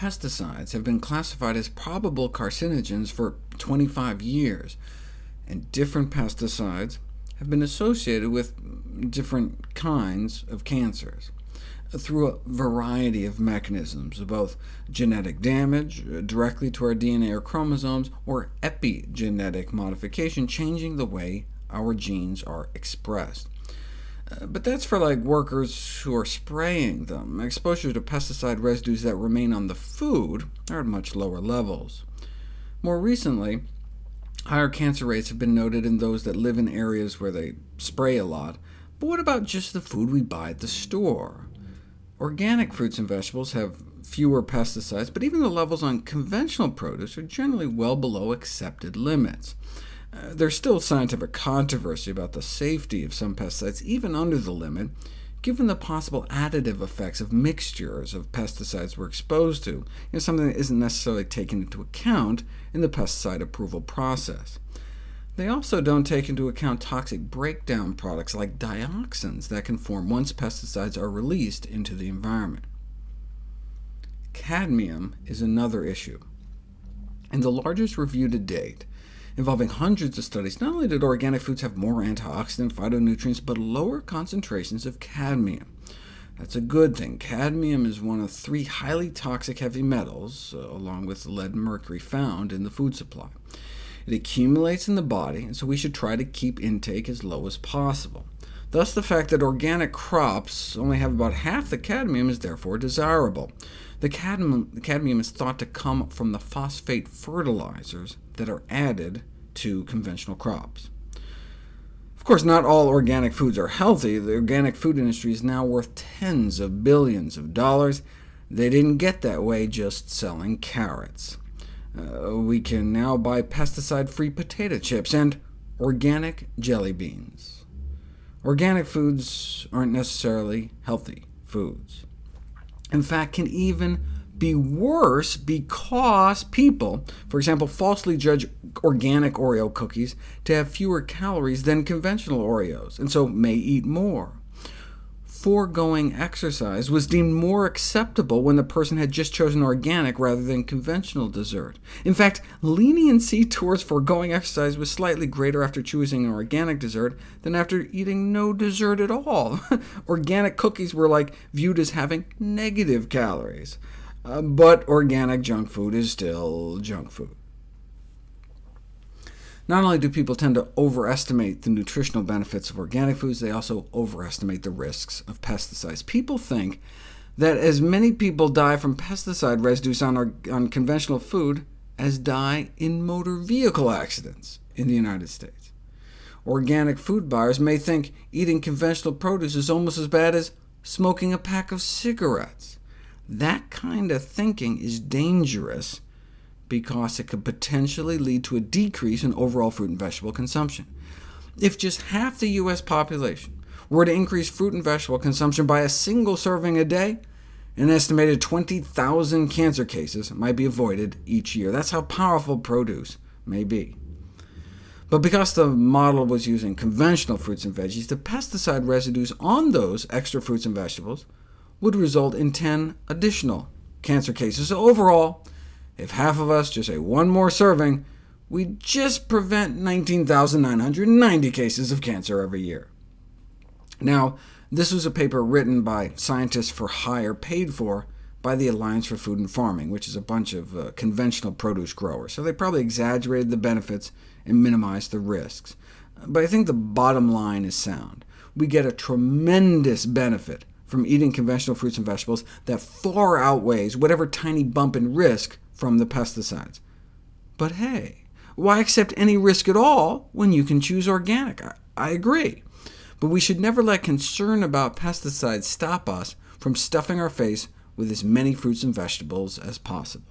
pesticides have been classified as probable carcinogens for 25 years, and different pesticides have been associated with different kinds of cancers through a variety of mechanisms, both genetic damage uh, directly to our DNA or chromosomes, or epigenetic modification, changing the way our genes are expressed. But that's for like workers who are spraying them. Exposure to pesticide residues that remain on the food are at much lower levels. More recently, higher cancer rates have been noted in those that live in areas where they spray a lot. But what about just the food we buy at the store? Organic fruits and vegetables have fewer pesticides, but even the levels on conventional produce are generally well below accepted limits. Uh, there's still scientific controversy about the safety of some pesticides, even under the limit, given the possible additive effects of mixtures of pesticides we're exposed to, you know, something that isn't necessarily taken into account in the pesticide approval process. They also don't take into account toxic breakdown products like dioxins that can form once pesticides are released into the environment. Cadmium is another issue. In the largest review to date, involving hundreds of studies, not only did organic foods have more antioxidant phytonutrients, but lower concentrations of cadmium. That's a good thing. Cadmium is one of three highly toxic heavy metals, uh, along with lead and mercury, found in the food supply. It accumulates in the body, and so we should try to keep intake as low as possible. Thus, the fact that organic crops only have about half the cadmium is therefore desirable. The cadmium, the cadmium is thought to come from the phosphate fertilizers that are added to conventional crops. Of course, not all organic foods are healthy. The organic food industry is now worth tens of billions of dollars. They didn't get that way just selling carrots. Uh, we can now buy pesticide-free potato chips and organic jelly beans. Organic foods aren't necessarily healthy foods. In fact, can even be worse because people, for example, falsely judge organic Oreo cookies to have fewer calories than conventional Oreos, and so may eat more foregoing exercise was deemed more acceptable when the person had just chosen organic rather than conventional dessert. In fact, leniency towards foregoing exercise was slightly greater after choosing an organic dessert than after eating no dessert at all. organic cookies were like viewed as having negative calories. Uh, but organic junk food is still junk food. Not only do people tend to overestimate the nutritional benefits of organic foods, they also overestimate the risks of pesticides. People think that as many people die from pesticide residues on, our, on conventional food as die in motor vehicle accidents in the United States. Organic food buyers may think eating conventional produce is almost as bad as smoking a pack of cigarettes. That kind of thinking is dangerous because it could potentially lead to a decrease in overall fruit and vegetable consumption. If just half the U.S. population were to increase fruit and vegetable consumption by a single serving a day, an estimated 20,000 cancer cases might be avoided each year. That's how powerful produce may be. But because the model was using conventional fruits and veggies, the pesticide residues on those extra fruits and vegetables would result in 10 additional cancer cases. So overall, if half of us just ate one more serving, we'd just prevent 19,990 cases of cancer every year. Now, this was a paper written by scientists for hire paid for by the Alliance for Food and Farming, which is a bunch of uh, conventional produce growers, so they probably exaggerated the benefits and minimized the risks. But I think the bottom line is sound. We get a tremendous benefit from eating conventional fruits and vegetables that far outweighs whatever tiny bump in risk from the pesticides. But hey, why accept any risk at all when you can choose organic? I, I agree. But we should never let concern about pesticides stop us from stuffing our face with as many fruits and vegetables as possible.